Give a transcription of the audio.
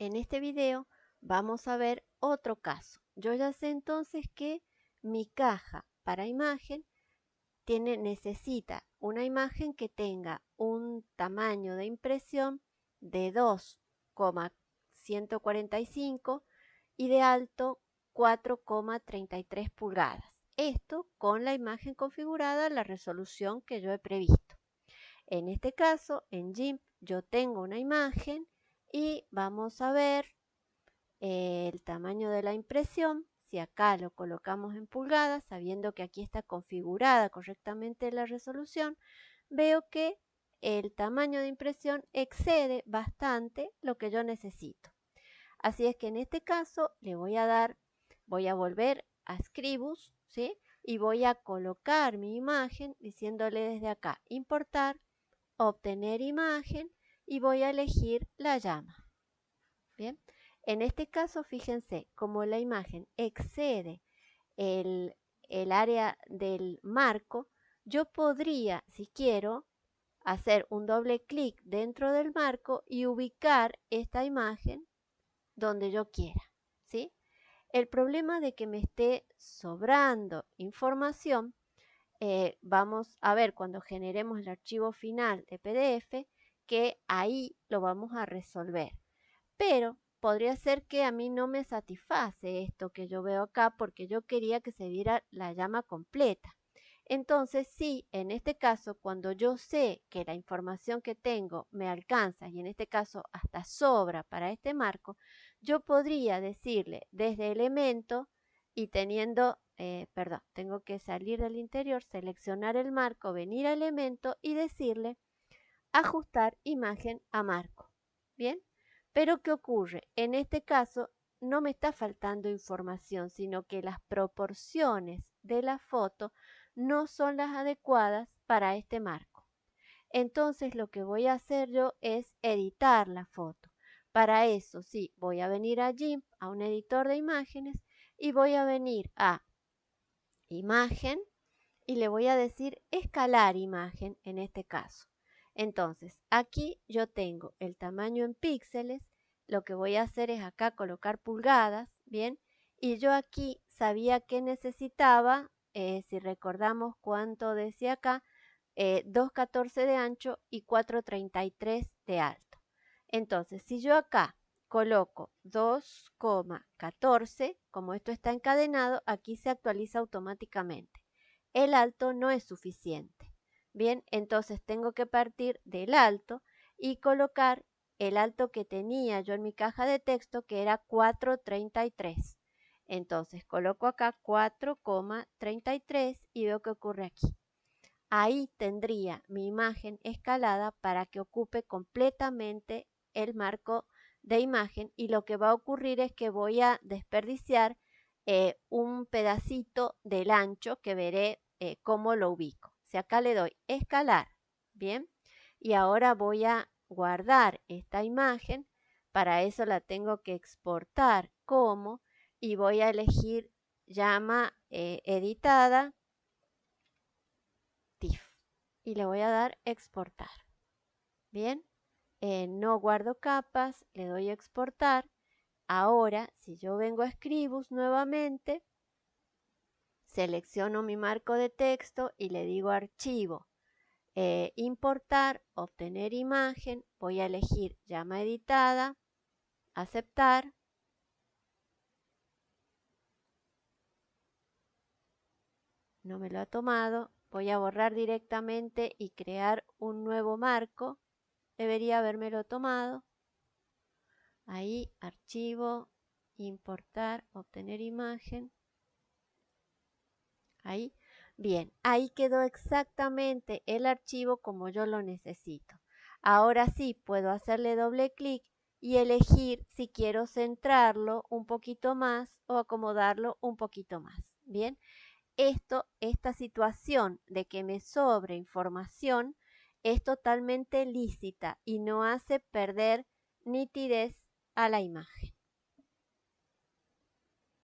en este video vamos a ver otro caso. Yo ya sé entonces que mi caja para imagen tiene, necesita una imagen que tenga un tamaño de impresión de 2,145 y de alto 4,33 pulgadas. Esto con la imagen configurada la resolución que yo he previsto. En este caso, en GIMP yo tengo una imagen y vamos a ver el tamaño de la impresión. Si acá lo colocamos en pulgadas, sabiendo que aquí está configurada correctamente la resolución, veo que el tamaño de impresión excede bastante lo que yo necesito. Así es que en este caso le voy a dar, voy a volver a Scribus, ¿sí? Y voy a colocar mi imagen diciéndole desde acá, importar, obtener imagen y voy a elegir la llama. Bien, en este caso fíjense, como la imagen excede el, el área del marco, yo podría, si quiero, hacer un doble clic dentro del marco y ubicar esta imagen donde yo quiera, ¿sí? El problema de que me esté sobrando información, eh, vamos a ver cuando generemos el archivo final de PDF, que ahí lo vamos a resolver. Pero podría ser que a mí no me satisface esto que yo veo acá porque yo quería que se viera la llama completa. Entonces, sí, en este caso, cuando yo sé que la información que tengo me alcanza y en este caso hasta sobra para este marco, yo podría decirle desde elemento y teniendo, eh, perdón, tengo que salir del interior, seleccionar el marco, venir a elemento y decirle ajustar imagen a marco. Bien, pero ¿qué ocurre? En este caso no me está faltando información, sino que las proporciones de la foto no son las adecuadas para este marco. Entonces lo que voy a hacer yo es editar la foto. Para eso sí, voy a venir a GIMP, a un editor de imágenes, y voy a venir a imagen y le voy a decir escalar imagen en este caso. Entonces, aquí yo tengo el tamaño en píxeles, lo que voy a hacer es acá colocar pulgadas, ¿bien? Y yo aquí sabía que necesitaba eh, si recordamos cuánto decía acá, 2,14 eh, de ancho y 4,33 de alto. Entonces, si yo acá coloco 2,14, como esto está encadenado, aquí se actualiza automáticamente. El alto no es suficiente. Bien, entonces tengo que partir del alto y colocar el alto que tenía yo en mi caja de texto, que era 4,33. Entonces coloco acá 4,33 y veo que ocurre aquí. Ahí tendría mi imagen escalada para que ocupe completamente el marco de imagen y lo que va a ocurrir es que voy a desperdiciar eh, un pedacito del ancho que veré eh, cómo lo ubico. Si acá le doy escalar, bien, y ahora voy a guardar esta imagen, para eso la tengo que exportar como y voy a elegir llama eh, editada TIFF y le voy a dar exportar. Bien, eh, no guardo capas, le doy a exportar. Ahora, si yo vengo a Scribus nuevamente, selecciono mi marco de texto y le digo archivo, eh, importar, obtener imagen, voy a elegir llama editada, aceptar no me lo ha tomado, voy a borrar directamente y crear un nuevo marco. Debería habérmelo tomado. Ahí, archivo, importar, obtener imagen. Ahí. Bien, ahí quedó exactamente el archivo como yo lo necesito. Ahora sí, puedo hacerle doble clic y elegir si quiero centrarlo un poquito más o acomodarlo un poquito más. Bien, esto, esta situación de que me sobre información es totalmente lícita y no hace perder nitidez a la imagen.